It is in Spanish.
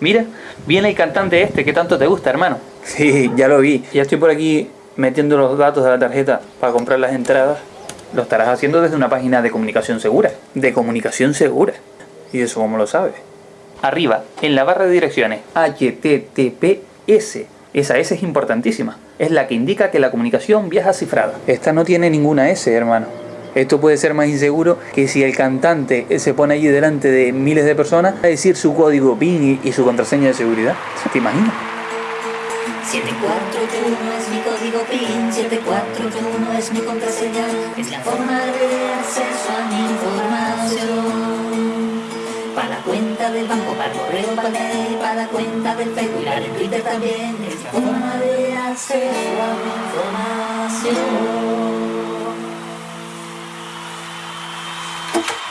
Mira, viene el cantante este que tanto te gusta, hermano. Sí, ya lo vi. Ya estoy por aquí metiendo los datos de la tarjeta para comprar las entradas. Lo estarás haciendo desde una página de comunicación segura. De comunicación segura. ¿Y eso cómo lo sabes? Arriba, en la barra de direcciones, HTTPS. Esa S es importantísima. Es la que indica que la comunicación viaja cifrada. Esta no tiene ninguna S, hermano. Esto puede ser más inseguro que si el cantante se pone allí delante de miles de personas a decir su código PIN y, su contraseña de seguridad. ¿Te imaginas? 7481 es mi código PIN, 7481 es mi contraseña, es la forma de acceso a mi información. Para la cuenta del banco, para el correo, para el para la cuenta del Facebook y la de Twitter también, es la forma de acceso a mi información. thank you.